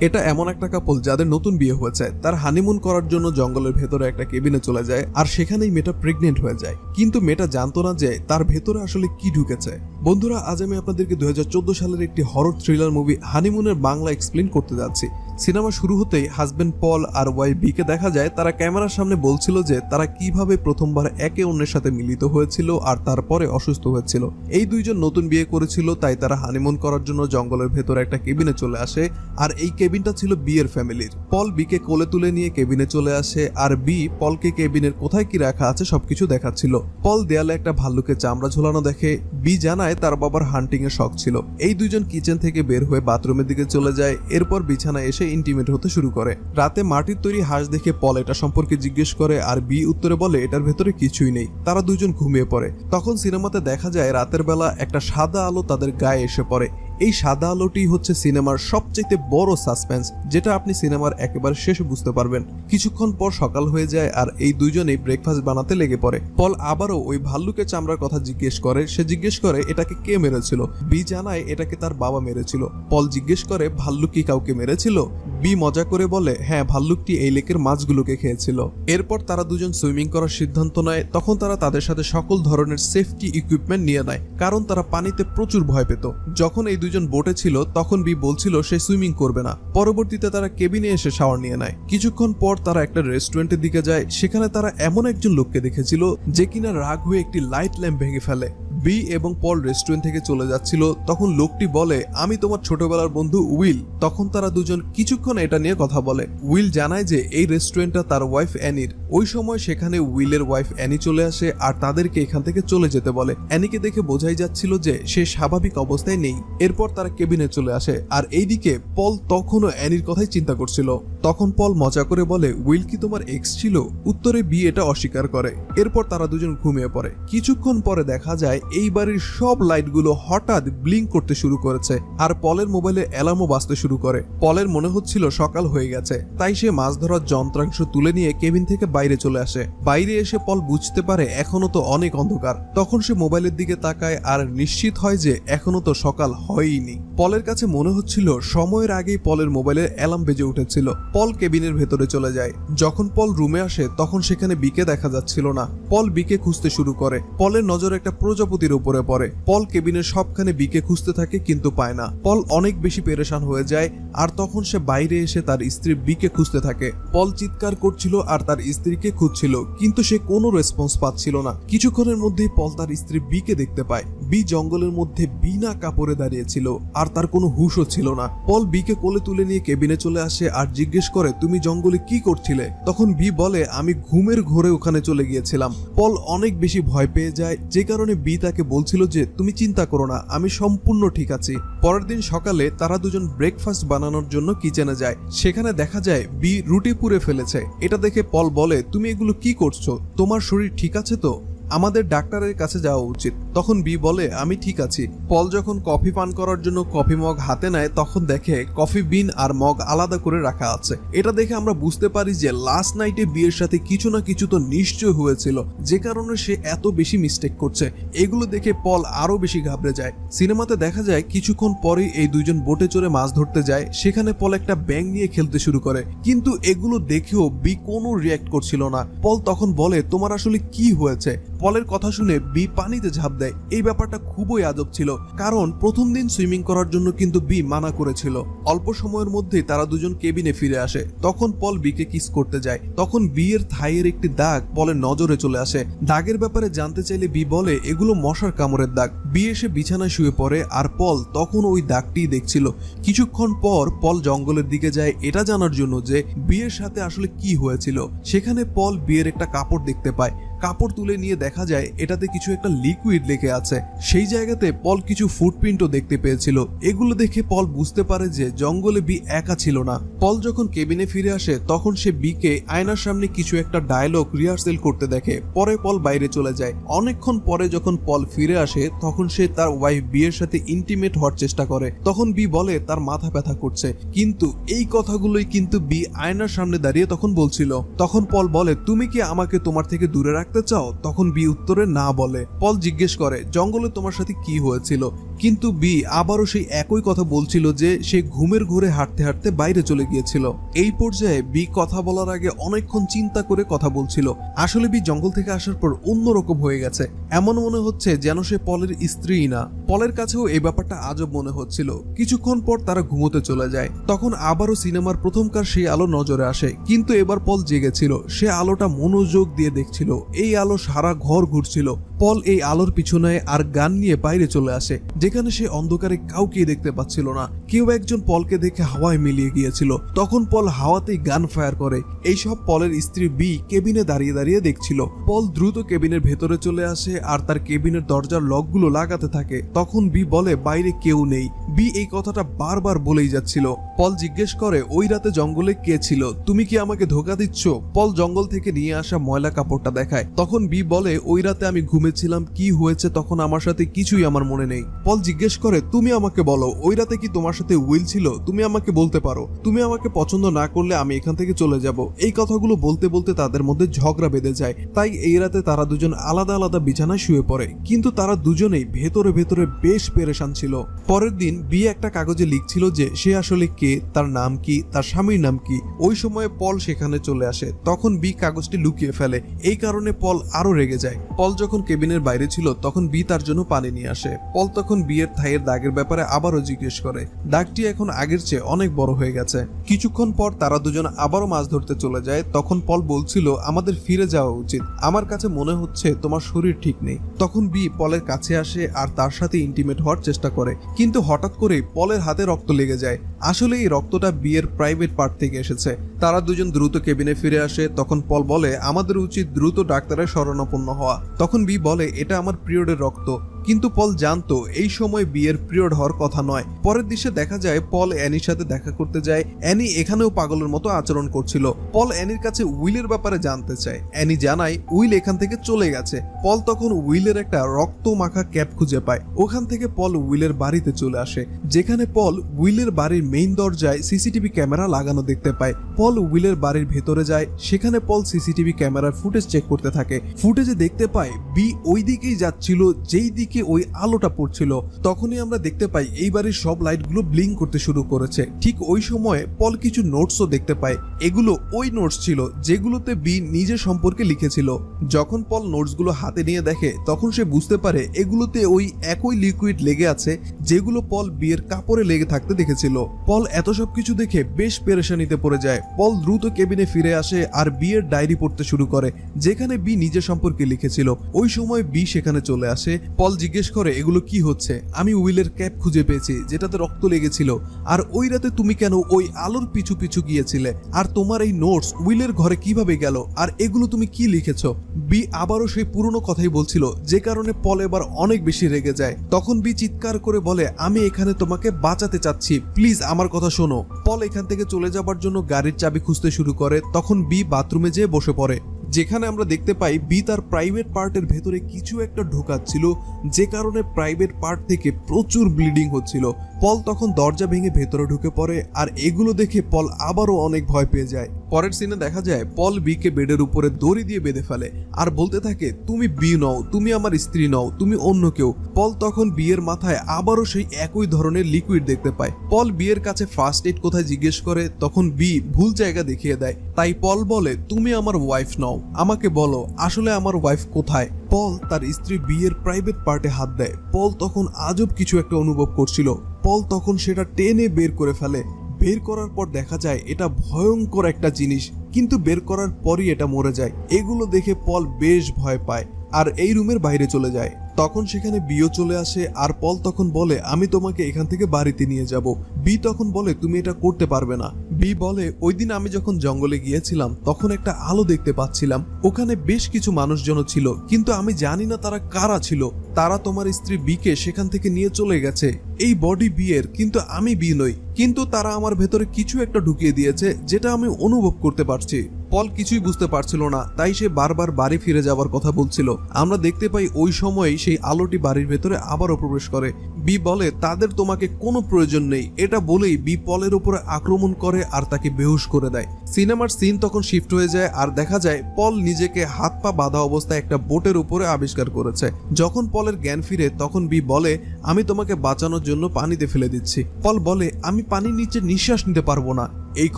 এটা এমন একটা কাপল যাদের নতুন বিয়ে হয়েছে, তার হানিমুন করার জন্য জঙ্গলের ভেতরে একটা কেবিনে চলে যায় আর সেখানেই মেয়েটা প্রেগনেন্ট হয়ে যায়। কিন্তু মেয়েটা জানতো না যে তার ভেতরে আসলে কি ঢুকেছে। বন্ধুরা, আজ আমি আপনাদেরকে দুই হাজার চোদ্দ সালের একটি হরর থ্রিলার মুভি হানিমুনের বাংলা এক্সপ্লেন করতে যাচ্ছি। সিনেমা শুরু হতেই হাজবেন্ড পল আর ওয়াইফ বিকে দেখা যায়, তারা ক্যামেরার সামনে বলছিল যে তারা কীভাবে প্রথমবার একে অন্যের সাথে মিলিত হয়েছিল আর তারপরে অসুস্থ হয়েছিল। এই দুইজন নতুন বিয়ে করেছিল, তাই তারা হানিমুন করার জন্য জঙ্গলের ভেতরে একটা কেবিনে চলে আসে, আর এই কেবিনটা ছিল বিয়ের ফ্যামিলির। পল বিকে কোলে তুলে নিয়ে কেবিনে চলে আসে, আর বি পলকে কেবিনের কোথায় কি রাখা আছে সবকিছু দেখাচ্ছিল। পল দেয়ালে একটা ভাল্লুকের চামড়া ঝোলানো দেখে বি জানায় তার বাবার হান্টিং এর শখ ছিল। এই দুইজন কিচেন থেকে বের হয়ে বাথরুমের দিকে চলে যায়, এরপর বিছানায় এসে ইন্টিমেট হতে শুরু করে। রাতে মাটির তৈরি হাঁস দেখে পল এটা সম্পর্কে জিজ্ঞেস করে আর বি উত্তরে বলে, এটার ভেতরে কিছুই নেই। তারা দুজন ঘুমিয়ে পড়ে। তখন সিনেমাতে দেখা যায় রাতের বেলা একটা সাদা আলো তাদের গায়ে এসে পড়ে। এই সাদা আলোটি হচ্ছে সিনেমার সবচেয়ে বড় সাসপেন্স, যেটা আপনি সিনেমার একেবারে শেষে বুঝতে পারবেন। কিছুক্ষণ পর সকাল হয়ে যায় আর এই দুইজনেই ব্রেকফাস্ট বানাতে লেগে পড়ে। পল আবারও ওই ভাল্লুকের চামড়ার কথা জিজ্ঞেস করে, সে জিজ্ঞেস করে, এটাকে কে মেরেছিল? বি জানায়, এটাকে তার বাবা মেরেছিল। পল জিজ্ঞেস করে, ভাল্লুক কি কাউকে মেরেছিল? বি মজা করে বলে হ্যাঁ ভাল্লুকটি এই লেকের মাছগুলোকে খেয়েছিল। এরপর তারা দুজন সুইমিং করার সিদ্ধান্ত নেয়। তখন তারা তাদের সাথে সকল ধরনের সেফটি ইকুইপমেন্ট নিয়ে নেয়, কারণ তারা পানিতে প্রচুর ভয় পেত। যখন এই দুজন বোটে ছিল, তখন বি বলছিল সে সুইমিং করবে না। পরবর্তীতে তারা কেবিনে এসে শাওয়ার নিয়ে নেয়। কিছুক্ষণ পর তারা একটা রেস্টুরেন্টের দিকে যায়। সেখানে তারা এমন একজন লোককে দেখেছিল, যে কিনা রাগ হয়ে একটি লাইট ল্যাম্প ভেঙে ফেলে। বি এবং পল রেস্টুরেন্ট থেকে চলে যাচ্ছিল। তখন লোকটি বলে, আমি তোমার ছোটবেলার বন্ধু উইল। তখন তারা দুজন কিছুক্ষণ এটা নিয়ে কথা বলে। উইল জানায় যে, এই রেস্টুরেন্টটা তার ওয়াইফ অ্যানির। ওই সময় সেখানে উইলের ওয়াইফ অ্যানি চলে আসে আর তাদেরকে এখান থেকে চলে যেতে বলে। অ্যানিকে দেখে বোঝাই যাচ্ছিল যে, সে স্বাভাবিক অবস্থায় নেই। এরপর তারা কেবিনে চলে আসে আর এইদিকে পল তখনও অ্যানির কথাই চিন্তা করছিল। তখন পল মজা করে বলে, উইল কি তোমার এক্স ছিল? উত্তরে বি এটা অস্বীকার করে। এরপর তারা দুজন ঘুমিয়ে পড়ে। কিছুক্ষণ পরে দেখা যায় এই বাড়ির সব লাইটগুলো হঠাৎ ব্লিঙ্ক করতে শুরু করেছে আর পলের মোবাইলে অ্যালার্মও বাজতে শুরু করে। পলের মনে হচ্ছিল সকাল হয়ে গেছে, তাই সে মাছ ধরার যন্ত্রাংশ তুলে নিয়ে কেবিন থেকে বাইরে চলে আসে। বাইরে এসে পল বুঝতে পারে এখনও তো অনেক অন্ধকার। তখন সে মোবাইলের দিকে তাকায় আর নিশ্চিত হয় যে এখনও তো সকাল হয়ইনি। পলের কাছে মনে হচ্ছিল সময়ের আগেই পলের মোবাইলে অ্যালার্ম বেজে উঠেছিল। পল কেবিনের ভেতরে চলে যায়। যখন পল রুমে আসে, তখন সেখানে বিকে দেখা যাচ্ছিল না। পল বিকে খুঁজতে শুরু করে। পলের নজর একটা প্রজাপতির উপরে পড়ে। পল কেবিনের সবখানে বিকে খুঁজতে থাকে, কিন্তু পায় না। পল অনেক বেশি পেরেশান হয়ে যায়, আর তখন সে বাইরে এসে তার স্ত্রী বিকে খুঁজতে থাকে। পল চিৎকার করছিল আর তার স্ত্রীকে খুঁজছিল, কিন্তু সে কোনো রেসপন্স পাচ্ছিল না। কিছুক্ষণের মধ্যেই পল তার স্ত্রী বিকে দেখতে পায়। বি জঙ্গলের মধ্যে বিনা কাপড়ে দাঁড়িয়েছিল আর তার কোনো হুশও ছিল না। পল বিকে কোলে তুলে নিয়ে কেবিনে চলে আসে আর জিজ্ঞেস করে, তুমি জঙ্গলে কি করছিলে? তখন বি বলে, আমি ঘুমের ঘোরে ওখানে চলে গিয়েছিলাম। পল অনেক বেশি ভয় পেয়ে যায়, যে কারণে বি তাকে বলছিল যে, তুমি চিন্তা করো না, আমি সম্পূর্ণ ঠিক আছি। পরের দিন সকালে তারা দুজন ব্রেকফাস্ট বানানোর জন্য কিচেনে যায়। সেখানে দেখা যায়, বি রুটি পুড়ে ফেলেছে। এটা দেখে পল বলে, তুমি এগুলো কি করছ? তোমার শরীর ঠিক আছে তো? আমাদের ডাক্তারের কাছে যাওয়া উচিত। তখন বি বলে, আমি ঠিক আছি। পল যখন কফি পান করার জন্য কফি মগ হাতে নেয়, তখন দেখে কফি বিন আর মগ আলাদা করে রাখা আছে। এটা দেখে আমরা বুঝতে পারি যে লাস্ট নাইটে বিয়ের সাথে কিছু না কিছু তো নিশ্চয় হয়েছিল, যে কারণে সে এত বেশি মিস্টেক করছে। এগুলো দেখে পল আরও বেশি ঘাবড়ে যায়। সিনেমাতে দেখা যায়, কিছুক্ষণ পরেই এই দুইজন বোটে চড়ে মাছ ধরতে যায়। সেখানে পল একটা ব্যাং নিয়ে খেলতে শুরু করে। কিন্তু এগুলো দেখেও বি কোনো রিয়াক্ট করছিল না। পল তখন বলে, তোমার আসলে কি হয়েছে? পলের কথা শুনে বি পানিতে ঝাঁপ দেয়। এই ব্যাপারটা খুবই আজব ছিল, কারণ প্রথম দিন সুইমিং করার জন্য কিন্তু বি মানা করেছিল। অল্প সময়ের মধ্যেই তারা দুজন কেবিনে ফিরে আসে। তখন পল বিকে কিস করতে যায়। তখন বিয়ের থাইয়ের একটি দাগ পলের নজরে চলে আসে। দাগের ব্যাপারে জানতে চাইলে বি বলে, এগুলো মশার কামড়ের দাগ। বি এসে বিছানায় শুয়ে পড়ে আর পল তখন ওই দাগটি দেখছিল। কিছুক্ষণ পর পল জঙ্গলের দিকে যায় এটা জানার জন্য যে বিয়ের সাথে আসলে কি হয়েছিল। সেখানে পল বিয়ের একটা কাপড় দেখতে পায়। কাপড় তুলে নিয়ে দেখা যায় এটাতে কিছু একটা লিকুইড লেগে আছে। সেই জায়গাতে পল কিছু ফুটপ্রিন্টও দেখতে পেয়েছিল। এগুলো দেখে পল বুঝতে পারে যে জঙ্গলে বি একা ছিল না। পল যখন কেবিনে ফিরে আসে, তখন সে বিকে আয়নার সামনে কিছু একটা ডায়লগ রিহার্সেল করতে দেখে। পরে পল বাইরে চলে যায়। অনেকক্ষণ পরে যখন পল ফিরে আসে, তখন সে তার ওয়াইফ বিয়ের সাথে ইন্টিমেট হওয়ার চেষ্টা করে। তখন বি বলে, তার মাথা ব্যথা করছে। কিন্তু এই কথাগুলোই কিন্তু বি আয়নার সামনে দাঁড়িয়ে তখন বলছিল। তখন পল বলে, তুমি কি আমাকে তোমার থেকে দূরে রাখতে চাও, তখন বি উত্তরে না বলে। পল জিজ্ঞেস করে, জঙ্গলে তোমার সাথে কি হয়েছিল? কিন্তু বি আবারও সেই একই কথা বলছিল যে সে ঘুমের ঘোরে হাঁটতে হাঁটতে বাইরে চলে গিয়েছিল। এই পর্যায়ে বি কথা বলার আগে অনেকক্ষণ চিন্তা করে কথা বলছিল। আসলে বি জঙ্গল থেকে আসার পর অন্যরকম হয়ে গেছে। এমন মনে হচ্ছে যেন সে পলের স্ত্রী না। পলের কাছেও এই ব্যাপারটা আজব মনে হচ্ছিল। কিছুক্ষণ পর তারা ঘুমোতে চলে যায়। তখন আবারও সিনেমার প্রথমকার সেই আলো নজরে আসে। কিন্তু এবার পল জেগেছিল। সে আলোটা মনোযোগ দিয়ে দেখছিল। এই আলো সারা ঘর ঘুরছিল। পল এই আলোর পিছনে আর গান নিয়ে বাইরে চলে আসে, যেখানে সে অন্ধকারে কাউকে দেখতে পাচ্ছিল না। কেউ একজন পলকে দেখে হাওয়ায় মিলিয়ে গিয়েছিল। তখন পল হাওয়াতেই গান ফায়ার করে। এইসব পলের স্ত্রী বি কেবিনে দাঁড়িয়ে দাঁড়িয়ে দেখছিল। পল দ্রুত কেবিনের ভেতরে চলে আসে আর তার কেবিনের দরজার লকগুলো লাগাতে থাকে। তখন বি বলে, বাইরে কেউ নেই। বি এই কথাটা বারবার বলেই যাচ্ছিল। পল জিজ্ঞেস করে, ওই রাতে জঙ্গলে কে ছিল? তুমি কি আমাকে ধোকা দিচ্ছ? পল জঙ্গল থেকে নিয়ে আসা ময়লা কাপড়টা দেখায়। তখন বি বলে, ওই রাতে আমি ঘুমেছিলাম কি হয়েছে তখন আমার সাথে কিছুই আমার মনে নেই। পল জিজ্ঞেস করে, তুমি আমাকে বলো, ওই রাতে কি তোমার সাথে উইল ছিল? তুমি আমাকে বলতে পারো। তুমি আমাকে পছন্দ না করলে আমি এখান থেকে চলে যাব। এই কথাগুলো বলতে বলতে তাদের মধ্যে ঝগড়া বেঁধে যায়। তাই এই রাতে তারা দুজন আলাদা আলাদা বিছানায় শুয়ে পড়ে। কিন্তু তারা দুজনেই ভেতরে ভেতরে বেশ পেরেশান ছিল। পরের দিন বিয়ে একটা কাগজে লিখছিল যে, সে আসলে কে? তার নাম কি? তার স্বামীর নাম কি? ওই সময়ে পল সেখানে চলে আসে। তখন বি কাগজটি লুকিয়ে ফেলে। এই কারণে পল আরও রেগে যায়। পল যখন কেবিনের বাইরে ছিল, তখন বি তার জন্য পানি নিয়ে আসে। পল তখন বিয়ের থাইয়ের দাগের ব্যাপারে আবারও জিজ্ঞেস করে। দাগটি এখন আগের চেয়ে অনেক বড় হয়ে গেছে। কিছুক্ষণ পর তারা দুজন আবারও মাছ ধরতে চলে যায়। তখন পল বলছিল, আমাদের ফিরে যাওয়া উচিত। আমার কাছে মনে হচ্ছে তোমার শরীর ঠিক নেই। তখন বি পলের কাছে আসে আর তার সাথে ইন্টিমেট হওয়ার চেষ্টা করে। কিন্তু হঠাৎ করে পলের হাতে রক্ত লেগে যায়। আসলে এই রক্তটা বিয়ের প্রাইভেট পার্ট থেকে এসেছে। তারা দুজন দ্রুত কেবিনে ফিরে আসে। তখন পল বলে, আমাদের উচিত দ্রুত ডাক্তারের শরণাপন্ন হওয়া। তখন বি বলে এটা আমার পিরিয়ডের রক্ত। কিন্তু পল জানতো এই সময় বিয়ের পিরিয়ড হওয়ার কথা নয়। পরের দৃশ্যে দেখা যায় পল অ্যানির সাথে দেখা করতে যায়। অ্যানি এখানেও পাগলের মতো আচরণ করছিল। পল অ্যানির কাছে উইলের ব্যাপারে জানতে চায়। অ্যানি জানায়, উইল এখান থেকে চলে গেছে। পল তখন উইলের একটা রক্ত মাখা ক্যাপ খুঁজে পায়। ওখান থেকে পল উইলের বাড়িতে চলে আসে। যেখানে পল উইলের বাড়ির মেইন দরজায় সিসিটিভি ক্যামেরা লাগানো দেখতে পায়। পল উইলের বাড়ির ভেতরে যায়। সেখানে পল সিসিটিভি ক্যামেরার ফুটেজ চেক করতে থাকে। ফুটেজে দেখতে পায়, বি ওই দিকেই যাচ্ছিল, যেই দিকে ওই আলোটা পড়ছিল? তখনই আমরা দেখতে পাই এই বাড়ির সব লাইটগুলো ব্লিং করতে শুরু করেছে। ঠিক ওই সময়ে পল কিছু নোটসও দেখতে পায়। এগুলো ওই নোটস ছিল যেগুলোতে বি নিজের সম্পর্কে লিখেছিল। যখন পল নোটসগুলো হাতে নিয়ে দেখে, তখন সে বুঝতে পারে এগুলোতে ওই একই লিকুইড লেগে আছে যেগুলো পল বিয়ের কাপড়ে লেগে থাকতে দেখেছিল। পল এত সব কিছু দেখে বেশ পেরেশানিতে পড়ে যায়। পল দ্রুত কেবিনে ফিরে আসে আর বিয়ের ডায়েরি পড়তে শুরু করে, যেখানে বি নিজের সম্পর্কে লিখেছিল। ওই সময় বি সেখানে চলে আসে। পল জিজ্ঞেস করে, এগুলো কি হচ্ছে? আমি উইলের ক্যাপ খুঁজে পেয়েছি, যেটাতে রক্ত লেগেছিল। আর ওই রাতে তুমি কেন ওই আলোর পিছু পিছু গিয়েছিলে? আর তোমার এই নোটস উইলের ঘরে কীভাবে গেল? আর এগুলো তুমি কি লিখেছ? বি আবারও সেই পুরনো কথাই বলছিল, যে কারণে পল এবার অনেক বেশি রেগে যায়। তখন বি চিৎকার করে বলে, আমি এখানে তোমাকে বাঁচাতে চাচ্ছি, প্লিজ আমার কথা শোনো। পল এখান থেকে চলে যাবার জন্য গাড়ির চাবি খুঁজতে শুরু করে, তখন বি বাথরুমে যেয়ে বসে পড়ে। যেখানে আমরা দেখতে পাই বি তার প্রাইভেট পার্টের ভেতরে কিছু একটা ঢোকাচ্ছিল, যে কারণে প্রাইভেট পার্ট থেকে প্রচুর ব্লিডিং হচ্ছিল। পল তখন দরজা ভেঙে ভেতরে ঢুকে পড়ে, আর এগুলো দেখে পল আবারও অনেক ভয় পেয়ে যায়। পরের সিনে দেখা যায়, পল বিকে বেডের উপরে দড়ি দিয়ে বেঁধে ফেলে, আর বলতে থাকে, তুমি বি নও, তুমি আমার স্ত্রী নও, তুমি অন্য কেউ। পল তখন বিয়ের মাথায় আবারও সেই একই ধরনের লিকুইড দেখতে পায়। পল বিয়ের কাছে ফার্স্ট এড কোথায় জিজ্ঞেস করে, তখন বি ভুল জায়গা দেখিয়ে দেয়। তাই পল বলে, তুমি আমার ওয়াইফ নও, আমাকে বলো, আসলে আমার ওয়াইফ কোথায়? পল তার স্ত্রী বিয়ের প্রাইভেট পার্টে হাত দেয়। পল তখন আজব কিছু একটা অনুভব করছিল। পল তখন সেটা টেনে বের করে ফেলে। বের করার পর দেখা যায় এটা ভয়ঙ্কর একটা জিনিস, কিন্তু বের করার পরই এটা মরে যায়। এগুলো দেখে পল বেশ ভয় পায়। আর এই রুমের বাইরে চলে যায়। তখন সেখানে বিও চলে আসে আর পল তখন বলে, আমি তোমাকে এখান থেকে বাড়িতে নিয়ে যাব। বি তখন বলে, তুমি এটা করতে পারবে না। বি বলে, ওই দিন আমি যখন জঙ্গলে গিয়েছিলাম, তখন একটা আলো দেখতে পাচ্ছিলাম। ওখানে বেশ কিছু মানুষজন ছিল, কিন্তু আমি জানি না তারা কারা ছিল। তারা তোমার স্ত্রী বিকে সেখান থেকে নিয়ে চলে গেছে। এই বডি বিয়ের, কিন্তু আমি বি নই। কিন্তু তারা আমার ভেতরে কিছু একটা ঢুকিয়ে দিয়েছে, যেটা আমি অনুভব করতে পারছি। পল কিছুই বুঝতে পারছিল না, তাই সে বারবার বাড়ি ফিরে যাওয়ার কথা বলছিল। আমরা দেখতে পাই ওই সময় সেই আলোটি বাড়ির ভেতরে আবারও প্রবেশ করে। বি বলে, তাদের তোমাকে কোনো প্রয়োজন নেই। এটা বলেই বি পলের উপরে আক্রমণ করে আর তাকে বেহুশ করে দেয়। সিনেমার সিন তখন শিফট হয়ে যায় আর দেখা যায় পল নিজেকে হাত পা বাঁধা অবস্থায় একটা বোটের উপরে আবিষ্কার করেছে। যখন পলের জ্ঞান ফিরে, তখন বি বলে, আমি তোমাকে বাঁচানোর জন্য পানিতে ফেলে দিচ্ছি। পল বলে, আমি পানির নিচে নিঃশ্বাস নিতে পারব না। এই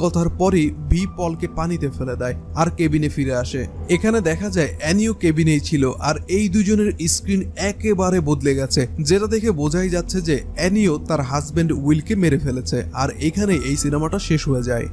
কথার পরই বি পলকে পানিতে ফেলে দেয় আর কেবিনে ফিরে আসে। এখানে দেখা যায় অ্যানিও কেবিনেই ছিল আর এই দুজনের স্ক্রিন একেবারে বদলে গেছে, যেটা দেখে বোঝাই যাচ্ছে যে অ্যানিও তার হাজব্যান্ড উইলকে মেরে ফেলেছে আর এখানে এই সিনেমাটা শেষ হয়ে যায়।